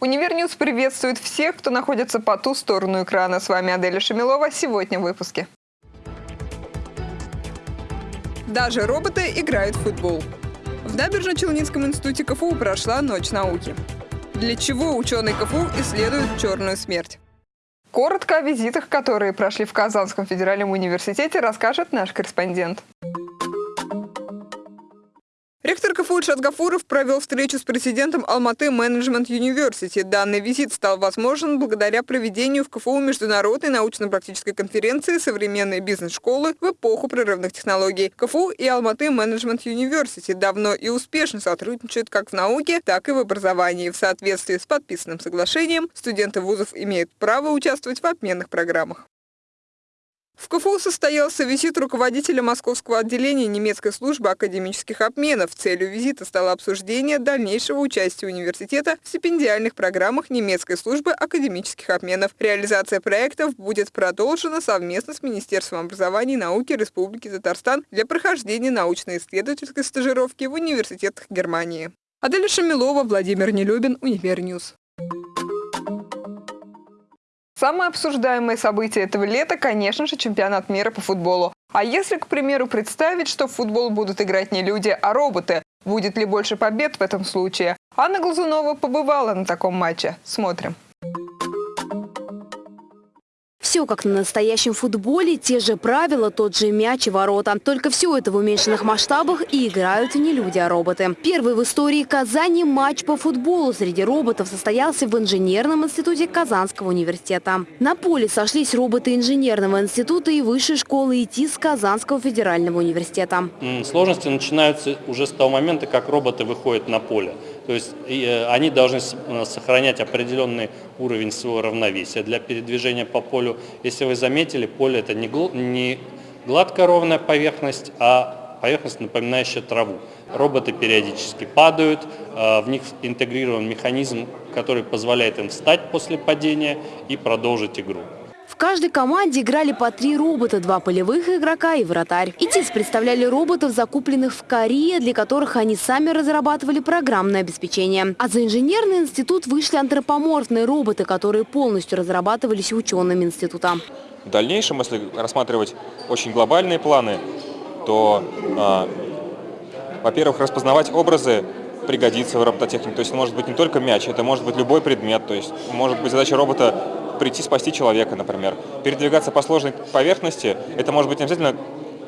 Univer News приветствует всех, кто находится по ту сторону экрана. С вами Аделя Шамилова. Сегодня в выпуске. Даже роботы играют в футбол. В Набережно-Челнинском институте КФУ прошла Ночь науки. Для чего ученые КФУ исследуют черную смерть? Коротко о визитах, которые прошли в Казанском федеральном университете, расскажет наш корреспондент. Ректор КФУ Ильшат Гафуров провел встречу с президентом Алматы Менеджмент Юниверсити. Данный визит стал возможен благодаря проведению в КФУ международной научно-практической конференции «Современные бизнес-школы в эпоху прорывных технологий». КФУ и Алматы Менеджмент Юниверсити давно и успешно сотрудничают как в науке, так и в образовании. В соответствии с подписанным соглашением студенты вузов имеют право участвовать в обменных программах. В КФУ состоялся визит руководителя московского отделения немецкой службы академических обменов. Целью визита стало обсуждение дальнейшего участия университета в стипендиальных программах немецкой службы академических обменов. Реализация проектов будет продолжена совместно с Министерством образования и науки Республики Татарстан для прохождения научно-исследовательской стажировки в университетах Германии. Аделя Шамилова, Владимир Нелюбин, Univer News. Самое обсуждаемое событие этого лета, конечно же, чемпионат мира по футболу. А если, к примеру, представить, что в футбол будут играть не люди, а роботы, будет ли больше побед в этом случае? Анна Глазунова побывала на таком матче. Смотрим. Все как на настоящем футболе, те же правила, тот же мяч и ворота. Только все это в уменьшенных масштабах и играют не люди, а роботы. Первый в истории Казани матч по футболу среди роботов состоялся в инженерном институте Казанского университета. На поле сошлись роботы инженерного института и высшей школы ИТИС Казанского федерального университета. Сложности начинаются уже с того момента, как роботы выходят на поле. То есть э, они должны э, сохранять определенный уровень своего равновесия для передвижения по полю. Если вы заметили, поле это не гладкая ровная поверхность, а поверхность, напоминающая траву. Роботы периодически падают, э, в них интегрирован механизм, который позволяет им встать после падения и продолжить игру каждой команде играли по три робота, два полевых игрока и вратарь. ИТИС представляли роботов, закупленных в Корее, для которых они сами разрабатывали программное обеспечение. А за инженерный институт вышли антропоморфные роботы, которые полностью разрабатывались учеными института. В дальнейшем, если рассматривать очень глобальные планы, то, э, во-первых, распознавать образы пригодится в робототехнике. То есть может быть не только мяч, это может быть любой предмет. То есть может быть задача робота прийти спасти человека, например. Передвигаться по сложной поверхности, это может быть не обязательно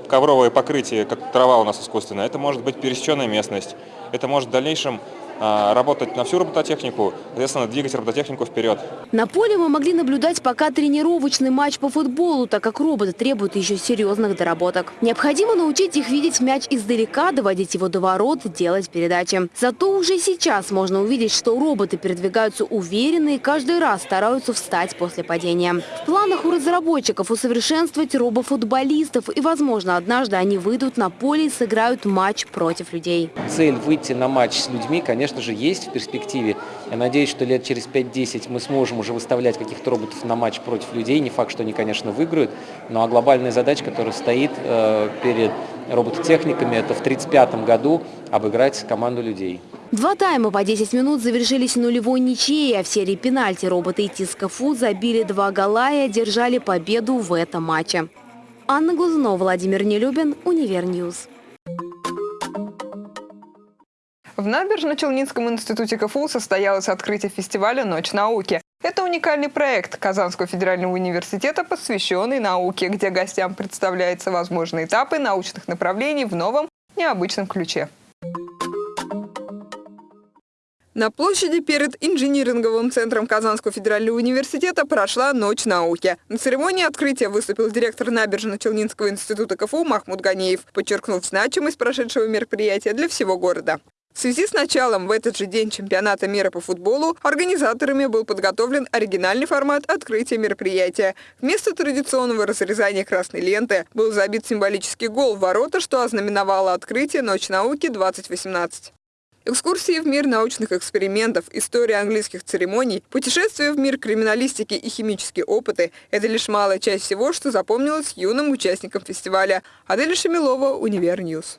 ковровое покрытие, как трава у нас искусственная, это может быть пересеченная местность, это может в дальнейшем работать на всю робототехнику, соответственно, двигать робототехнику вперед. На поле мы могли наблюдать пока тренировочный матч по футболу, так как роботы требуют еще серьезных доработок. Необходимо научить их видеть мяч издалека, доводить его до ворот, делать передачи. Зато уже сейчас можно увидеть, что роботы передвигаются уверенно и каждый раз стараются встать после падения. В планах у разработчиков усовершенствовать робофутболистов и, возможно, однажды они выйдут на поле и сыграют матч против людей. Цель выйти на матч с людьми, конечно, конечно же, есть в перспективе. Я надеюсь, что лет через 5-10 мы сможем уже выставлять каких-то роботов на матч против людей. Не факт, что они, конечно, выиграют. Ну а глобальная задача, которая стоит э, перед робототехниками, это в 1935 году обыграть команду людей. Два тайма по 10 минут завершились нулевой ничьей, а в серии пенальти роботы из КФУ забили два гола и одержали победу в этом матче. Анна Глазунова, Владимир Нелюбин, Univer News. В Набережно-Челнинском институте КФУ состоялось открытие фестиваля «Ночь науки». Это уникальный проект Казанского федерального университета, посвященный науке, где гостям представляются возможные этапы научных направлений в новом, необычном ключе. На площади перед инжиниринговым центром Казанского федерального университета прошла Ночь науки. На церемонии открытия выступил директор Набережно-Челнинского института КФУ Махмуд Ганеев, подчеркнув значимость прошедшего мероприятия для всего города. В связи с началом в этот же день чемпионата мира по футболу организаторами был подготовлен оригинальный формат открытия мероприятия. Вместо традиционного разрезания красной ленты был забит символический гол в ворота, что ознаменовало открытие «Ночь науки 2018». Экскурсии в мир научных экспериментов, история английских церемоний, путешествия в мир криминалистики и химические опыты – это лишь малая часть всего, что запомнилось юным участникам фестиваля. Адель Шамилова, Univer News.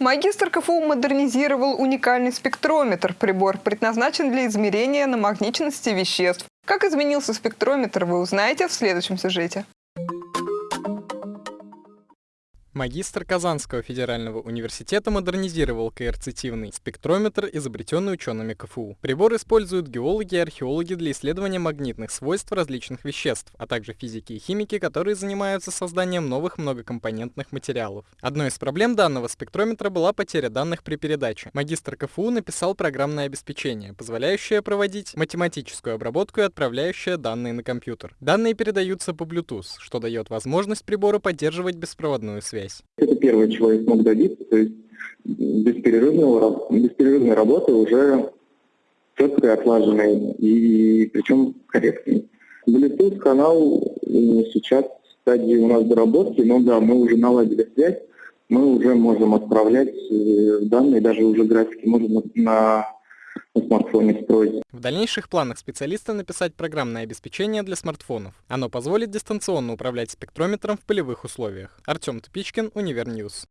Магистр КФУ модернизировал уникальный спектрометр. Прибор предназначен для измерения намагниченности веществ. Как изменился спектрометр, вы узнаете в следующем сюжете. Магистр Казанского федерального университета модернизировал коэрцитивный спектрометр, изобретенный учеными КФУ. Прибор используют геологи и археологи для исследования магнитных свойств различных веществ, а также физики и химики, которые занимаются созданием новых многокомпонентных материалов. Одной из проблем данного спектрометра была потеря данных при передаче. Магистр КФУ написал программное обеспечение, позволяющее проводить математическую обработку и отправляющее данные на компьютер. Данные передаются по Bluetooth, что дает возможность прибору поддерживать беспроводную связь связь? Это первое, чего я смог добиться, то есть бесперерывного, бесперерывной работы уже четкой, отлаженной и причем корректной. Bluetooth канал сейчас в стадии у нас доработки, но да, мы уже наладили связь, мы уже можем отправлять э, данные, даже уже графики можем на на смартфоне строить. В дальнейших планах специалиста написать программное обеспечение для смартфонов. Оно позволит дистанционно управлять спектрометром в полевых условиях. Артем Тупичкин, Univer News.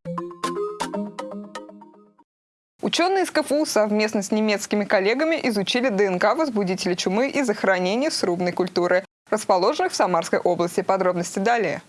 Ученые из КФУ совместно с немецкими коллегами изучили ДНК возбудителя чумы и захоронения срубной культуры, расположенных в Самарской области. Подробности далее.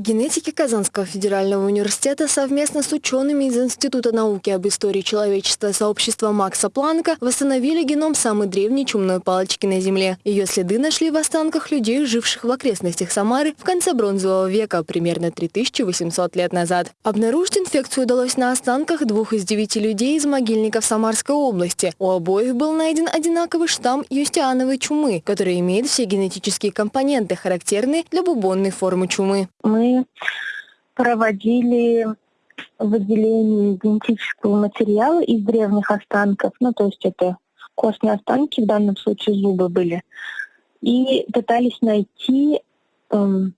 Генетики Казанского федерального университета совместно с учеными из Института науки об истории человечества сообщества Макса Планка восстановили геном самой древней чумной палочки на Земле. Ее следы нашли в останках людей, живших в окрестностях Самары в конце бронзового века, примерно 3800 лет назад. Обнаружить инфекцию удалось на останках двух из девяти людей из могильников Самарской области. У обоих был найден одинаковый штамм юстиановой чумы, который имеет все генетические компоненты, характерные для бубонной формы чумы. Мы проводили выделение генетического материала из древних останков, ну то есть это костные останки, в данном случае зубы были, и пытались найти, эм,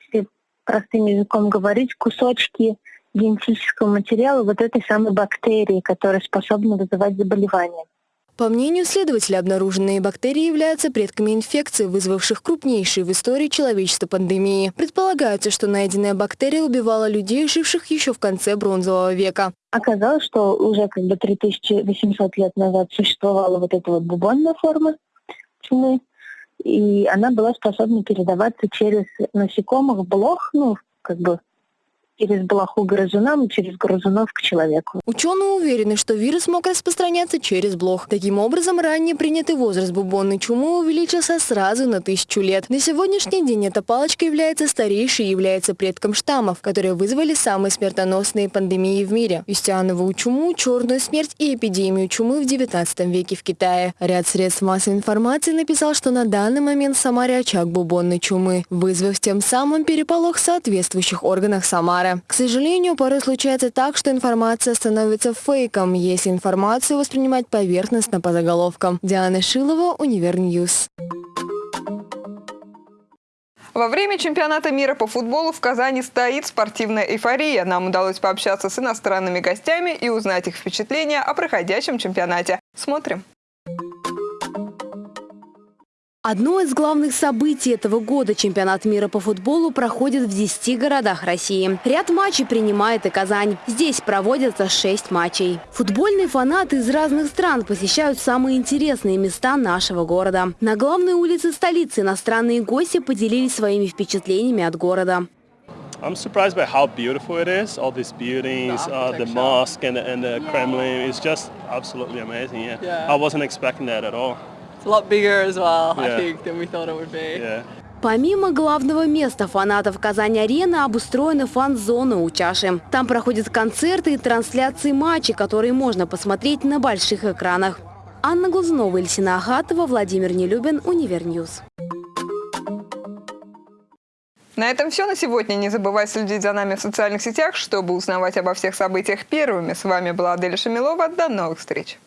если простым языком говорить, кусочки генетического материала вот этой самой бактерии, которая способна вызывать заболевания. По мнению следователя, обнаруженные бактерии являются предками инфекций, вызвавших крупнейшие в истории человечества пандемии. Предполагается, что найденная бактерия убивала людей, живших еще в конце бронзового века. Оказалось, что уже как бы 3800 лет назад существовала вот эта вот бубонная форма чумы, и она была способна передаваться через насекомых, блох, ну, как бы через блоху грызунам и через грызунов к человеку. Ученые уверены, что вирус мог распространяться через блох. Таким образом, ранее принятый возраст бубонной чумы увеличился сразу на тысячу лет. На сегодняшний день эта палочка является старейшей и является предком штаммов, которые вызвали самые смертоносные пандемии в мире. Юстиановую чуму, черную смерть и эпидемию чумы в 19 веке в Китае. Ряд средств массовой информации написал, что на данный момент в Самаре очаг бубонной чумы, вызвав тем самым переполох в соответствующих органах Самары. Самара. К сожалению, порой случается так, что информация становится фейком, если информацию воспринимать поверхностно по заголовкам. Диана Шилова, Univer News. Во время чемпионата мира по футболу в Казани стоит спортивная эйфория. Нам удалось пообщаться с иностранными гостями и узнать их впечатления о проходящем чемпионате. Смотрим. Одно из главных событий этого года – чемпионат мира по футболу проходит в 10 городах России. Ряд матчей принимает и Казань. Здесь проводятся 6 матчей. Футбольные фанаты из разных стран посещают самые интересные места нашего города. На главной улице столицы иностранные гости поделились своими впечатлениями от города. I'm surprised by how beautiful it is. All these buildings, the, uh, the mosque and the, and the Kremlin. It's just absolutely amazing. Yeah. yeah. I wasn't expecting that at all. Помимо главного места фанатов Казань-арены обустроены фан-зоны у чаши. Там проходят концерты и трансляции матчей, которые можно посмотреть на больших экранах. Анна Глазунова, Ильсина Ахатова, Владимир Нелюбин, Univer News. На этом все на сегодня. Не забывай следить за нами в социальных сетях, чтобы узнавать обо всех событиях первыми. С вами была Аделя Шамилова. До новых встреч!